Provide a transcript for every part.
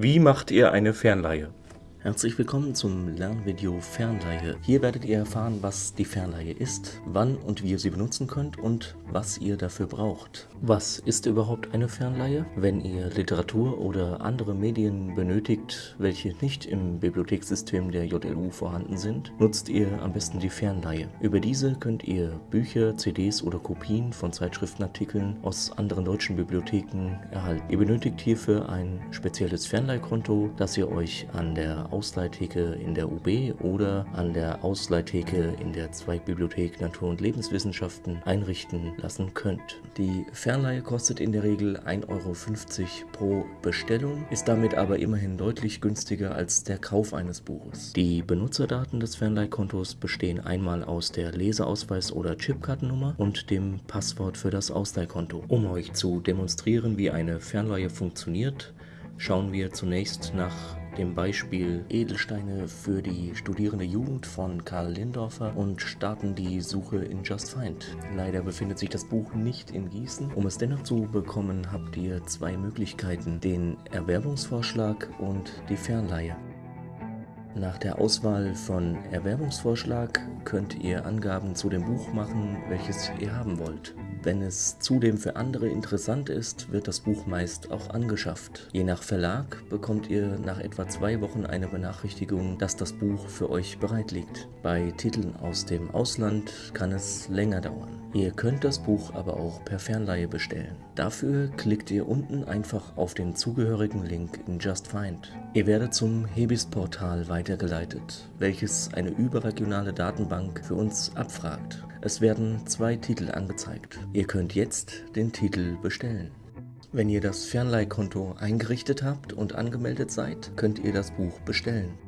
Wie macht ihr eine Fernleihe? Herzlich willkommen zum Lernvideo Fernleihe. Hier werdet ihr erfahren, was die Fernleihe ist, wann und wie ihr sie benutzen könnt und was ihr dafür braucht. Was ist überhaupt eine Fernleihe? Wenn ihr Literatur oder andere Medien benötigt, welche nicht im Bibliothekssystem der JLU vorhanden sind, nutzt ihr am besten die Fernleihe. Über diese könnt ihr Bücher, CDs oder Kopien von Zeitschriftenartikeln aus anderen deutschen Bibliotheken erhalten. Ihr benötigt hierfür ein spezielles Fernleihkonto, das ihr euch an der Ausleihtheke in der UB oder an der Ausleihtheke in der Zweigbibliothek Natur- und Lebenswissenschaften einrichten lassen könnt. Die Fernleihe kostet in der Regel 1,50 Euro pro Bestellung, ist damit aber immerhin deutlich günstiger als der Kauf eines Buches. Die Benutzerdaten des Fernleihkontos bestehen einmal aus der Leseausweis- oder Chipkartennummer und dem Passwort für das Ausleihkonto. Um euch zu demonstrieren, wie eine Fernleihe funktioniert, schauen wir zunächst nach dem Beispiel Edelsteine für die studierende Jugend von Karl Lindorfer und starten die Suche in Just Find. Leider befindet sich das Buch nicht in Gießen. Um es dennoch zu bekommen, habt ihr zwei Möglichkeiten, den Erwerbungsvorschlag und die Fernleihe. Nach der Auswahl von Erwerbungsvorschlag könnt ihr Angaben zu dem Buch machen, welches ihr haben wollt. Wenn es zudem für andere interessant ist, wird das Buch meist auch angeschafft. Je nach Verlag bekommt ihr nach etwa zwei Wochen eine Benachrichtigung, dass das Buch für euch bereit liegt. Bei Titeln aus dem Ausland kann es länger dauern. Ihr könnt das Buch aber auch per Fernleihe bestellen. Dafür klickt ihr unten einfach auf den zugehörigen Link in Just Find. Ihr werdet zum Hebis-Portal weitergeleitet, welches eine überregionale Datenbank für uns abfragt. Es werden zwei Titel angezeigt. Ihr könnt jetzt den Titel bestellen. Wenn ihr das Fernleihkonto eingerichtet habt und angemeldet seid, könnt ihr das Buch bestellen.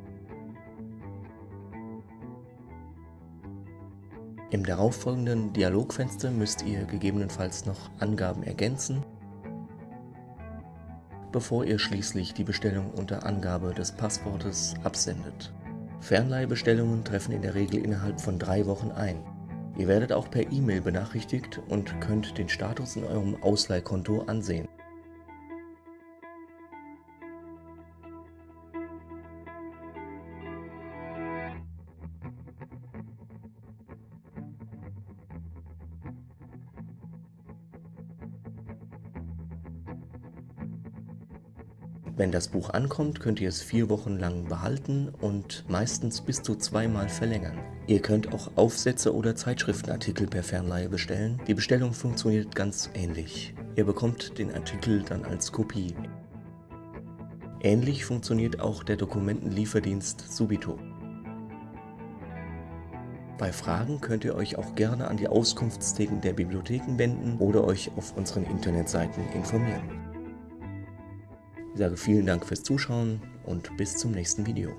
Im darauffolgenden Dialogfenster müsst ihr gegebenenfalls noch Angaben ergänzen, bevor ihr schließlich die Bestellung unter Angabe des Passwortes absendet. Fernleihbestellungen treffen in der Regel innerhalb von drei Wochen ein. Ihr werdet auch per E-Mail benachrichtigt und könnt den Status in eurem Ausleihkonto ansehen. Wenn das Buch ankommt, könnt ihr es vier Wochen lang behalten und meistens bis zu zweimal verlängern. Ihr könnt auch Aufsätze oder Zeitschriftenartikel per Fernleihe bestellen. Die Bestellung funktioniert ganz ähnlich. Ihr bekommt den Artikel dann als Kopie. Ähnlich funktioniert auch der Dokumentenlieferdienst Subito. Bei Fragen könnt ihr euch auch gerne an die Auskunftstheken der Bibliotheken wenden oder euch auf unseren Internetseiten informieren. Ich sage vielen Dank fürs Zuschauen und bis zum nächsten Video.